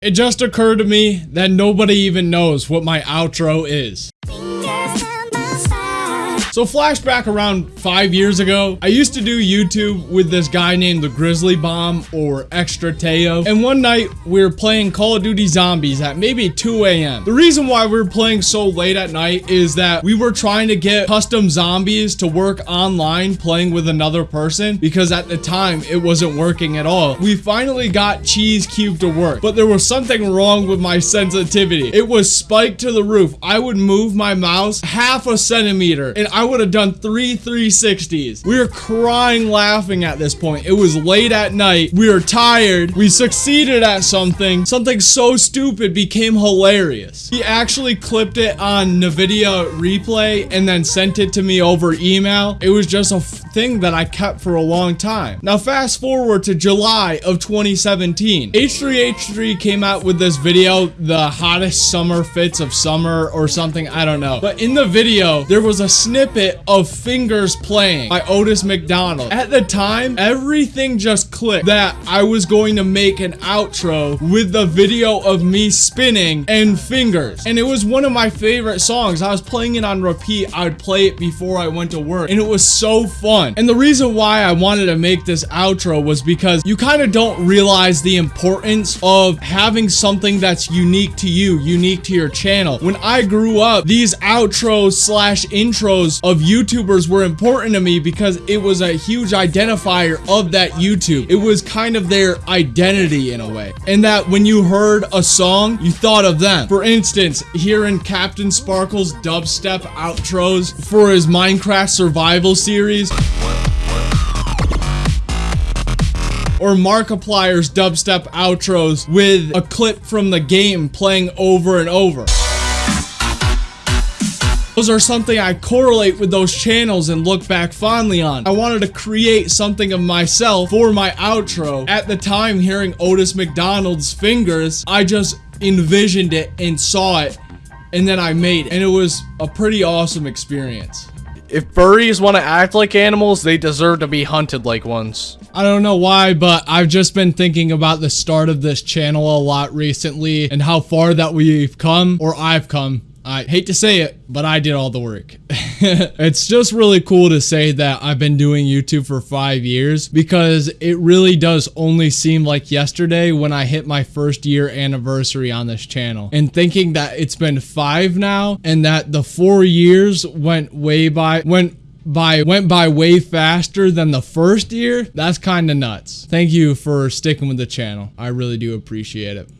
It just occurred to me that nobody even knows what my outro is. So flashback around five years ago, I used to do YouTube with this guy named the Grizzly Bomb or Extra Teo. And one night we were playing Call of Duty Zombies at maybe 2 a.m. The reason why we were playing so late at night is that we were trying to get custom zombies to work online playing with another person because at the time it wasn't working at all. We finally got Cheese Cube to work, but there was something wrong with my sensitivity. It was spiked to the roof. I would move my mouse half a centimeter and I would have done three 360s. We were crying laughing at this point. It was late at night. We were tired. We succeeded at something. Something so stupid became hilarious. He actually clipped it on NVIDIA replay and then sent it to me over email. It was just a thing that I kept for a long time. Now fast forward to July of 2017. H3H3 came out with this video, the hottest summer fits of summer or something, I don't know. But in the video, there was a snippet of Fingers Playing by Otis McDonald. At the time, everything just clicked that I was going to make an outro with the video of me spinning and Fingers. And it was one of my favorite songs. I was playing it on repeat. I would play it before I went to work and it was so fun. And the reason why I wanted to make this outro was because you kind of don't realize the importance of having something that's unique to you, unique to your channel. When I grew up, these outros slash intros of YouTubers were important to me because it was a huge identifier of that YouTube. It was kind of their identity in a way. And that when you heard a song, you thought of them. For instance, hearing CaptainSparklez' dubstep outros for his Minecraft survival series or Markiplier's dubstep outros with a clip from the game playing over and over. Those are something I correlate with those channels and look back fondly on. I wanted to create something of myself for my outro. At the time, hearing Otis McDonald's fingers, I just envisioned it and saw it, and then I made it. And it was a pretty awesome experience. If furries want to act like animals, they deserve to be hunted like ones. I don't know why, but I've just been thinking about the start of this channel a lot recently and how far that we've come, or I've come. I hate to say it, but I did all the work. it's just really cool to say that I've been doing YouTube for five years because it really does only seem like yesterday when I hit my first year anniversary on this channel. And thinking that it's been five now and that the four years went way by, went by went by way faster than the first year, that's kind of nuts. Thank you for sticking with the channel. I really do appreciate it.